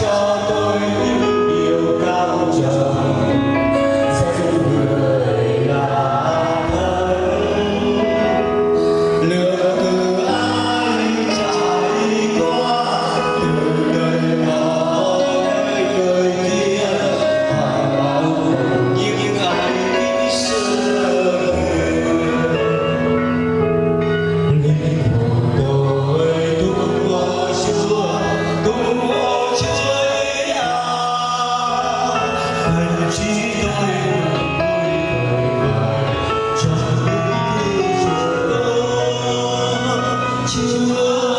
cho you.